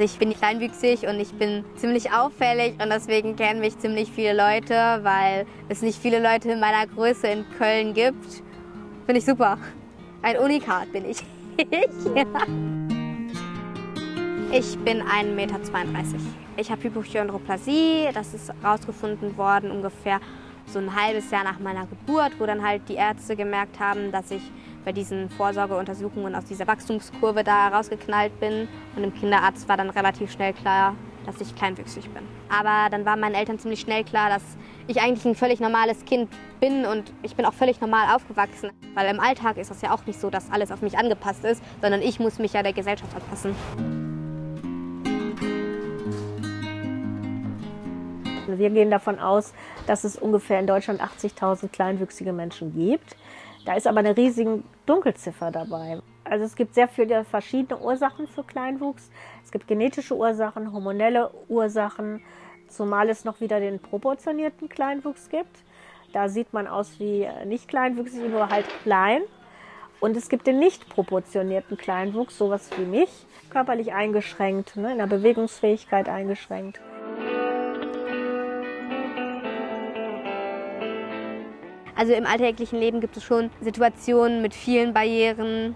Ich bin kleinwüchsig und ich bin ziemlich auffällig und deswegen kennen mich ziemlich viele Leute, weil es nicht viele Leute in meiner Größe in Köln gibt. Finde ich super. Ein Unikat bin ich. ja. Ich bin 1,32 Meter. Ich habe Hypochondroplasie. Das ist herausgefunden worden ungefähr so ein halbes Jahr nach meiner Geburt, wo dann halt die Ärzte gemerkt haben, dass ich bei diesen Vorsorgeuntersuchungen aus dieser Wachstumskurve da rausgeknallt bin. Und dem Kinderarzt war dann relativ schnell klar, dass ich kleinwüchsig bin. Aber dann war meinen Eltern ziemlich schnell klar, dass ich eigentlich ein völlig normales Kind bin und ich bin auch völlig normal aufgewachsen. Weil im Alltag ist das ja auch nicht so, dass alles auf mich angepasst ist, sondern ich muss mich ja der Gesellschaft anpassen. Wir gehen davon aus, dass es ungefähr in Deutschland 80.000 kleinwüchsige Menschen gibt. Da ist aber eine riesige Dunkelziffer dabei. Also es gibt sehr viele verschiedene Ursachen für Kleinwuchs. Es gibt genetische Ursachen, hormonelle Ursachen, zumal es noch wieder den proportionierten Kleinwuchs gibt. Da sieht man aus wie nicht kleinwüchsig, nur halt klein. Und es gibt den nicht proportionierten Kleinwuchs, sowas wie mich, körperlich eingeschränkt, ne, in der Bewegungsfähigkeit eingeschränkt. Also im alltäglichen Leben gibt es schon Situationen mit vielen Barrieren.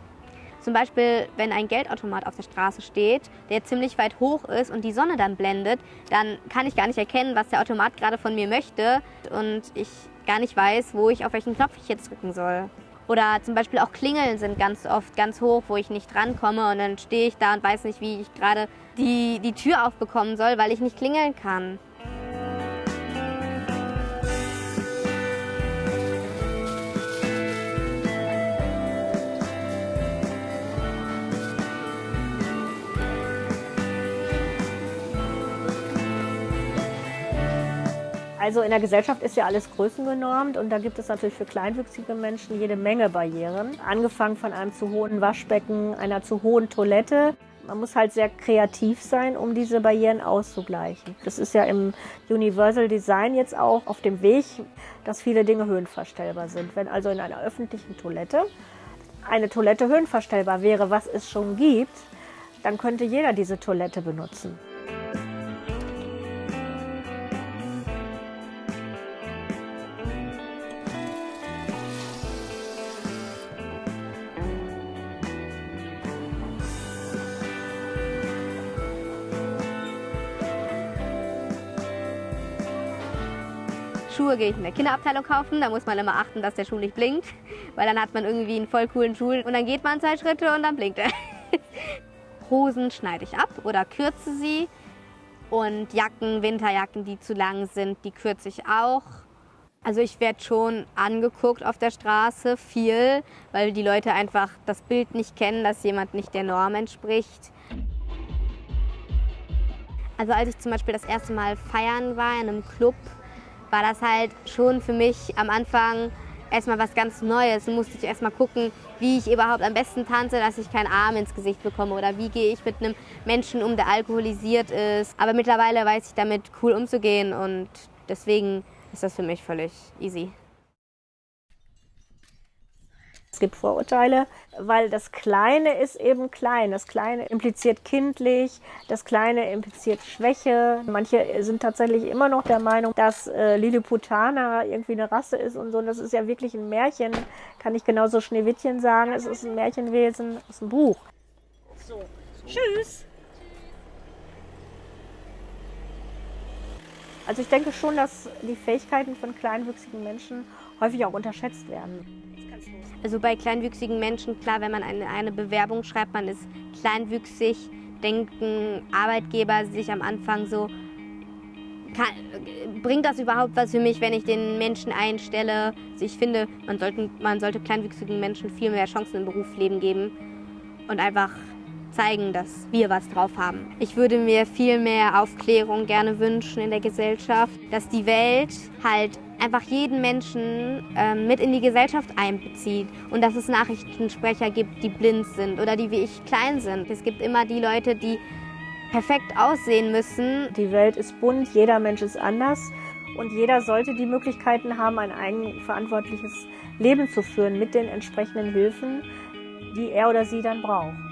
Zum Beispiel, wenn ein Geldautomat auf der Straße steht, der ziemlich weit hoch ist und die Sonne dann blendet, dann kann ich gar nicht erkennen, was der Automat gerade von mir möchte und ich gar nicht weiß, wo ich auf welchen Knopf ich jetzt drücken soll. Oder zum Beispiel auch Klingeln sind ganz oft ganz hoch, wo ich nicht rankomme und dann stehe ich da und weiß nicht, wie ich gerade die, die Tür aufbekommen soll, weil ich nicht klingeln kann. Also in der Gesellschaft ist ja alles größengenormt und da gibt es natürlich für kleinwüchsige Menschen jede Menge Barrieren. Angefangen von einem zu hohen Waschbecken, einer zu hohen Toilette. Man muss halt sehr kreativ sein, um diese Barrieren auszugleichen. Das ist ja im Universal Design jetzt auch auf dem Weg, dass viele Dinge höhenverstellbar sind. Wenn also in einer öffentlichen Toilette eine Toilette höhenverstellbar wäre, was es schon gibt, dann könnte jeder diese Toilette benutzen. Schuhe gehe ich in der Kinderabteilung kaufen. Da muss man immer achten, dass der Schuh nicht blinkt, weil dann hat man irgendwie einen voll coolen Schuh und dann geht man zwei Schritte und dann blinkt er. Hosen schneide ich ab oder kürze sie und Jacken, Winterjacken, die zu lang sind, die kürze ich auch. Also ich werde schon angeguckt auf der Straße, viel, weil die Leute einfach das Bild nicht kennen, dass jemand nicht der Norm entspricht. Also als ich zum Beispiel das erste Mal feiern war in einem Club, war das halt schon für mich am Anfang erstmal was ganz Neues. Da musste ich erstmal gucken, wie ich überhaupt am besten tanze, dass ich keinen Arm ins Gesicht bekomme oder wie gehe ich mit einem Menschen um, der alkoholisiert ist. Aber mittlerweile weiß ich damit cool umzugehen und deswegen ist das für mich völlig easy. Es gibt Vorurteile, weil das Kleine ist eben klein. Das Kleine impliziert kindlich, das Kleine impliziert Schwäche. Manche sind tatsächlich immer noch der Meinung, dass äh, Lilliputaner irgendwie eine Rasse ist und so. Und das ist ja wirklich ein Märchen. Kann ich genauso Schneewittchen sagen. Es ist ein Märchenwesen aus dem Buch. So, tschüss. Also ich denke schon, dass die Fähigkeiten von kleinwüchsigen Menschen häufig auch unterschätzt werden. Also bei kleinwüchsigen Menschen, klar, wenn man eine, eine Bewerbung schreibt, man ist kleinwüchsig, denken Arbeitgeber sich am Anfang so, kann, bringt das überhaupt was für mich, wenn ich den Menschen einstelle? Also ich finde, man, sollten, man sollte kleinwüchsigen Menschen viel mehr Chancen im Berufsleben geben und einfach zeigen, dass wir was drauf haben. Ich würde mir viel mehr Aufklärung gerne wünschen in der Gesellschaft, dass die Welt halt einfach jeden Menschen ähm, mit in die Gesellschaft einbezieht und dass es Nachrichtensprecher gibt, die blind sind oder die wie ich klein sind. Es gibt immer die Leute, die perfekt aussehen müssen. Die Welt ist bunt, jeder Mensch ist anders und jeder sollte die Möglichkeiten haben, ein eigenverantwortliches Leben zu führen mit den entsprechenden Hilfen, die er oder sie dann braucht.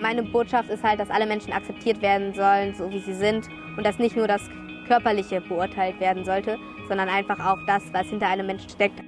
Meine Botschaft ist halt, dass alle Menschen akzeptiert werden sollen, so wie sie sind und dass nicht nur das Körperliche beurteilt werden sollte, sondern einfach auch das, was hinter einem Menschen steckt.